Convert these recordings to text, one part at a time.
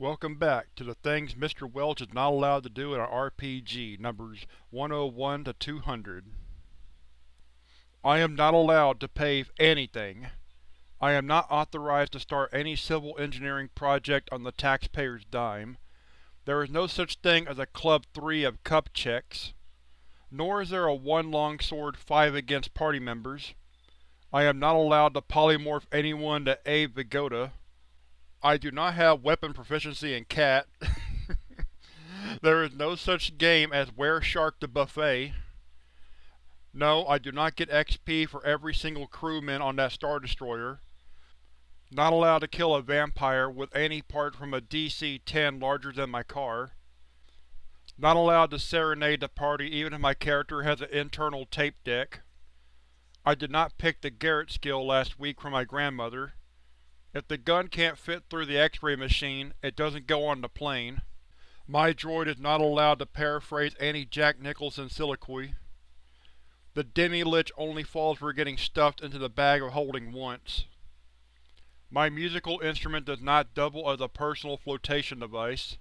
Welcome back to the things Mr. Welch is not allowed to do in an RPG, numbers 101 to 200. I am not allowed to pave anything. I am not authorized to start any civil engineering project on the taxpayer's dime. There is no such thing as a Club 3 of cup checks. Nor is there a one longsword five against party members. I am not allowed to polymorph anyone to Abe Vigoda. I do not have weapon proficiency in Cat. there is no such game as Were Shark the Buffet. No, I do not get XP for every single crewman on that Star Destroyer. Not allowed to kill a vampire with any part from a DC-10 larger than my car. Not allowed to serenade the party even if my character has an internal tape deck. I did not pick the Garrote skill last week from my grandmother. If the gun can't fit through the X-ray machine, it doesn't go on the plane. My droid is not allowed to paraphrase any Jack Nicholson soliloquy. The demi-lich only falls for getting stuffed into the bag of holding once. My musical instrument does not double as a personal flotation device.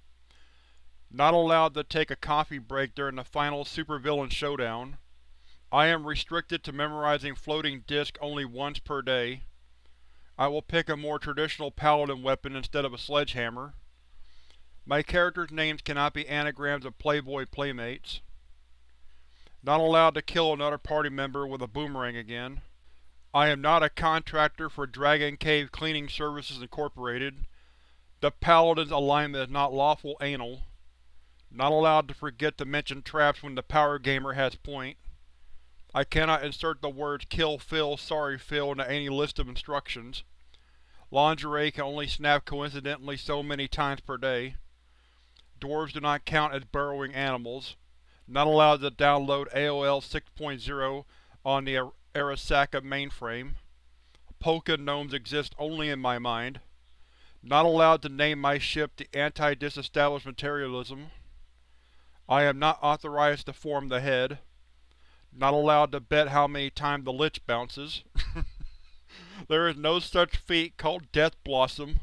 Not allowed to take a coffee break during the final supervillain showdown. I am restricted to memorizing floating disk only once per day. I will pick a more traditional paladin weapon instead of a sledgehammer. My characters' names cannot be anagrams of Playboy playmates. Not allowed to kill another party member with a boomerang again. I am not a contractor for Dragon Cave Cleaning Services Incorporated. The Paladin's alignment is not lawful anal. Not allowed to forget to mention traps when the power gamer has point. I cannot insert the words Kill Phil, Sorry Phil into any list of instructions. Lingerie can only snap coincidentally so many times per day. Dwarves do not count as burrowing animals. Not allowed to download AOL 6.0 on the Arasaka mainframe. Polka gnomes exist only in my mind. Not allowed to name my ship the Anti-Disestablishmentarianism. I am not authorized to form the head. Not allowed to bet how many times the Lich bounces. there is no such feat called Death Blossom.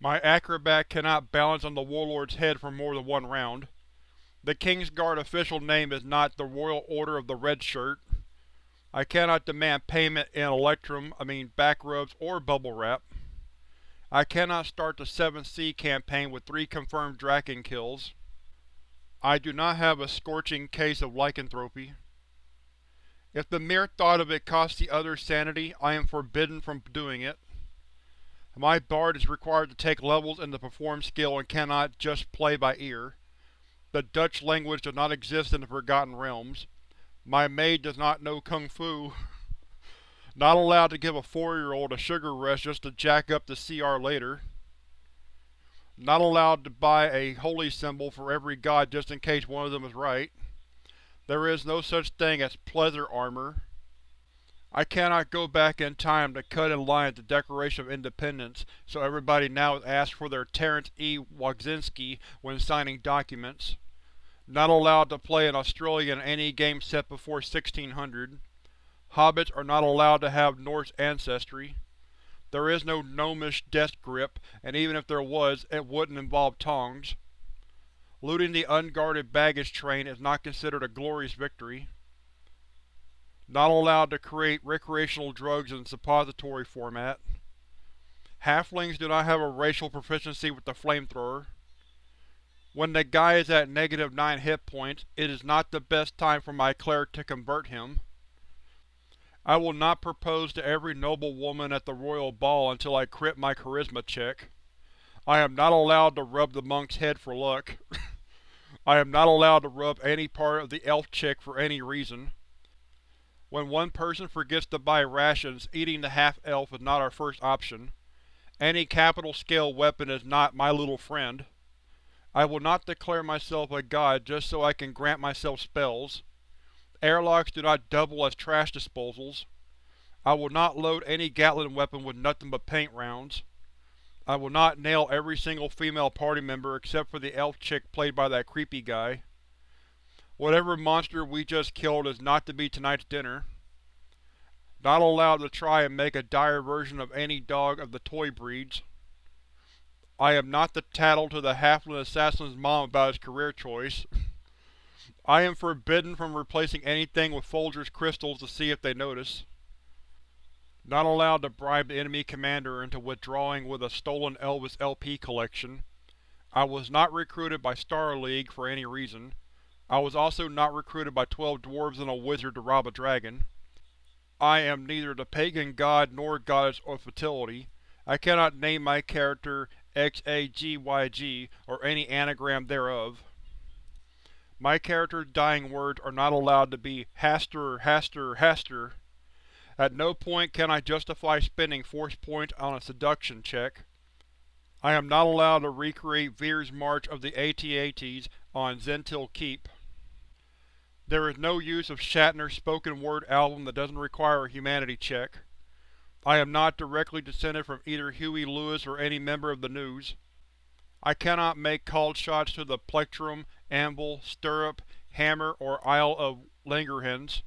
My acrobat cannot balance on the Warlord's head for more than one round. The Kingsguard official name is not the Royal Order of the Red Shirt. I cannot demand payment in Electrum, I mean back rubs or bubble wrap. I cannot start the 7th Sea campaign with three confirmed Drachen kills. I do not have a scorching case of lycanthropy. If the mere thought of it costs the other sanity, I am forbidden from doing it. My bard is required to take levels in the perform skill and cannot just play by ear. The Dutch language does not exist in the Forgotten Realms. My maid does not know Kung Fu. not allowed to give a four-year-old a sugar rush just to jack up the CR later. Not allowed to buy a holy symbol for every god just in case one of them is right. There is no such thing as pleather armor. I cannot go back in time to cut in line at the Declaration of Independence, so everybody now is asked for their Terence E. Wagzinski when signing documents. Not allowed to play an Australian in any game set before 1600. Hobbits are not allowed to have Norse ancestry. There is no gnomish death grip, and even if there was, it wouldn't involve tongs. Looting the unguarded baggage train is not considered a glorious victory. Not allowed to create recreational drugs in suppository format. Halflings do not have a racial proficiency with the flamethrower. When the guy is at negative 9 hit points, it is not the best time for my cleric to convert him. I will not propose to every noble woman at the royal ball until I crit my charisma check. I am not allowed to rub the monk's head for luck. I am not allowed to rub any part of the elf chick for any reason. When one person forgets to buy rations, eating the half-elf is not our first option. Any capital-scale weapon is not my little friend. I will not declare myself a god just so I can grant myself spells. Airlocks do not double as trash disposals. I will not load any Gatling weapon with nothing but paint rounds. I will not nail every single female party member except for the elf chick played by that creepy guy. Whatever monster we just killed is not to be tonight's dinner. Not allowed to try and make a dire version of any dog of the toy breeds. I am not to tattle to the halfling assassin's mom about his career choice. I am forbidden from replacing anything with Folger's crystals to see if they notice. Not allowed to bribe the enemy commander into withdrawing with a stolen Elvis LP collection. I was not recruited by Star League for any reason. I was also not recruited by twelve dwarves and a wizard to rob a dragon. I am neither the pagan god nor goddess of fertility. I cannot name my character XAGYG or any anagram thereof. My character's dying words are not allowed to be Hastur, Hastur, Hastur. At no point can I justify spending force points on a seduction check. I am not allowed to recreate Vir's March of the AT-ATs on Zhentil Keep. There is no use of Shatner's spoken word album that doesn't require a humanity check. I am not directly descended from either Huey Lewis or any member of the News. I cannot make called shots to the plectrum, anvil, stirrup, hammer, or Isle of Langerhans.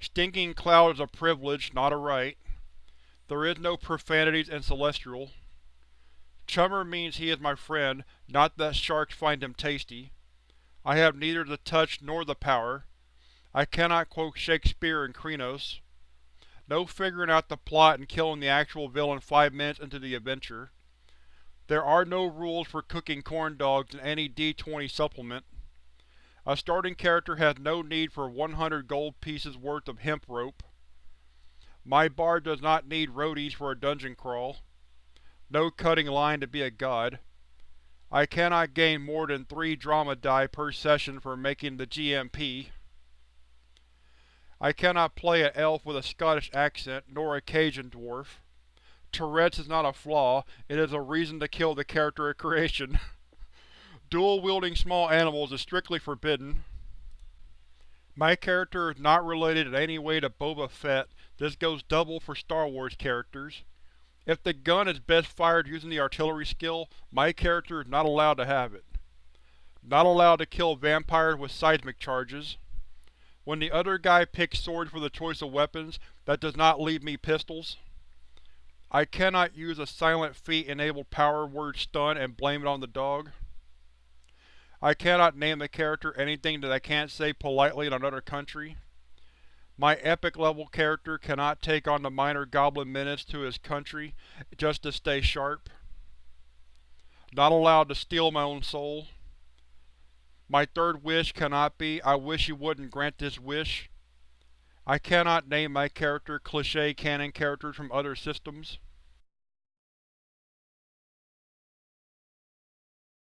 Stinking Cloud is a privilege, not a right. There is no profanities in Celestial. Chummer means he is my friend, not that sharks find him tasty. I have neither the touch nor the power. I cannot quote Shakespeare in Krenos. No figuring out the plot and killing the actual villain five minutes into the adventure. There are no rules for cooking corn dogs in any D20 supplement. A starting character has no need for 100 gold pieces worth of hemp rope. My bard does not need roadies for a dungeon crawl. No cutting line to be a god. I cannot gain more than 3 drama die per session for making the GMP. I cannot play an elf with a Scottish accent, nor a Cajun dwarf. Tourette's is not a flaw, it is a reason to kill the character of creation. Dual-wielding small animals is strictly forbidden. My character is not related in any way to Boba Fett, this goes double for Star Wars characters. If the gun is best fired using the artillery skill, my character is not allowed to have it. Not allowed to kill vampires with seismic charges. When the other guy picks swords for the choice of weapons, that does not leave me pistols. I cannot use a silent feat-enabled power word stun and blame it on the dog. I cannot name the character anything that I can't say politely in another country. My epic-level character cannot take on the minor goblin menace to his country just to stay sharp. Not allowed to steal my own soul. My third wish cannot be, I wish you wouldn't grant this wish. I cannot name my character cliché canon characters from other systems.